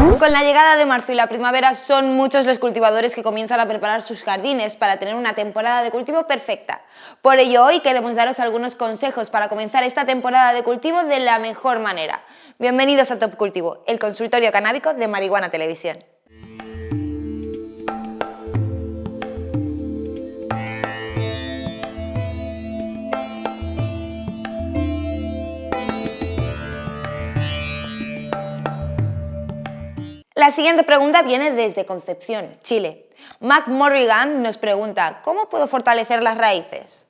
Con la llegada de marzo y la primavera son muchos los cultivadores que comienzan a preparar sus jardines para tener una temporada de cultivo perfecta. Por ello hoy queremos daros algunos consejos para comenzar esta temporada de cultivo de la mejor manera. Bienvenidos a Top Cultivo, el consultorio canábico de Marihuana Televisión. La siguiente pregunta viene desde Concepción, Chile. Mac Morrigan nos pregunta, ¿cómo puedo fortalecer las raíces?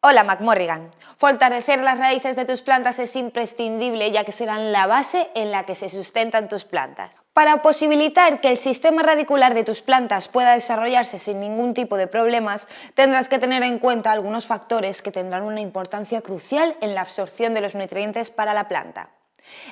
Hola Mac Morrigan. Fortalecer las raíces de tus plantas es imprescindible ya que serán la base en la que se sustentan tus plantas. Para posibilitar que el sistema radicular de tus plantas pueda desarrollarse sin ningún tipo de problemas, tendrás que tener en cuenta algunos factores que tendrán una importancia crucial en la absorción de los nutrientes para la planta.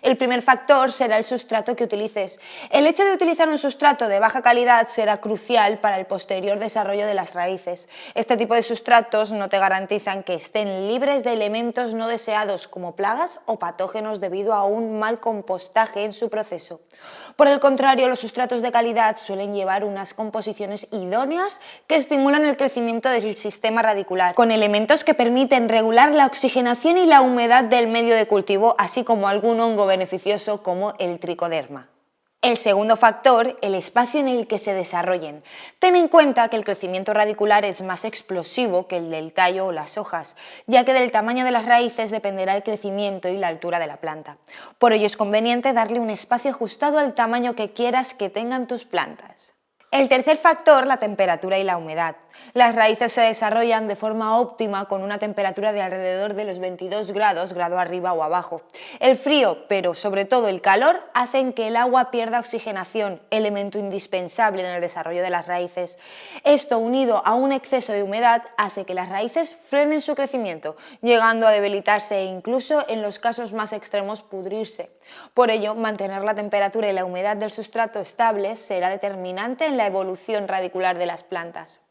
El primer factor será el sustrato que utilices. El hecho de utilizar un sustrato de baja calidad será crucial para el posterior desarrollo de las raíces. Este tipo de sustratos no te garantizan que estén libres de elementos no deseados como plagas o patógenos debido a un mal compostaje en su proceso. Por el contrario, los sustratos de calidad suelen llevar unas composiciones idóneas que estimulan el crecimiento del sistema radicular, con elementos que permiten regular la oxigenación y la humedad del medio de cultivo, así como algunos hongo beneficioso como el tricoderma. El segundo factor, el espacio en el que se desarrollen. Ten en cuenta que el crecimiento radicular es más explosivo que el del tallo o las hojas, ya que del tamaño de las raíces dependerá el crecimiento y la altura de la planta. Por ello es conveniente darle un espacio ajustado al tamaño que quieras que tengan tus plantas. El tercer factor, la temperatura y la humedad. Las raíces se desarrollan de forma óptima con una temperatura de alrededor de los 22 grados, grado arriba o abajo. El frío, pero sobre todo el calor, hacen que el agua pierda oxigenación, elemento indispensable en el desarrollo de las raíces. Esto, unido a un exceso de humedad, hace que las raíces frenen su crecimiento, llegando a debilitarse e incluso, en los casos más extremos, pudrirse. Por ello, mantener la temperatura y la humedad del sustrato estables será determinante en la evolución radicular de las plantas.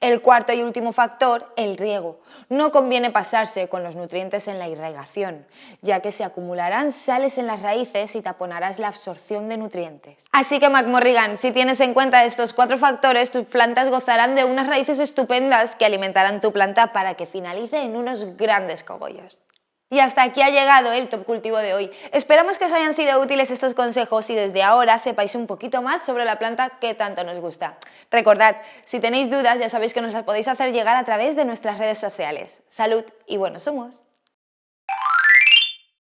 El cuarto y último factor, el riego. No conviene pasarse con los nutrientes en la irrigación, ya que se acumularán sales en las raíces y taponarás la absorción de nutrientes. Así que McMorrigan, si tienes en cuenta estos cuatro factores, tus plantas gozarán de unas raíces estupendas que alimentarán tu planta para que finalice en unos grandes cogollos. Y hasta aquí ha llegado el Top Cultivo de hoy. Esperamos que os hayan sido útiles estos consejos y desde ahora sepáis un poquito más sobre la planta que tanto nos gusta. Recordad, si tenéis dudas ya sabéis que nos las podéis hacer llegar a través de nuestras redes sociales. Salud y buenos humos.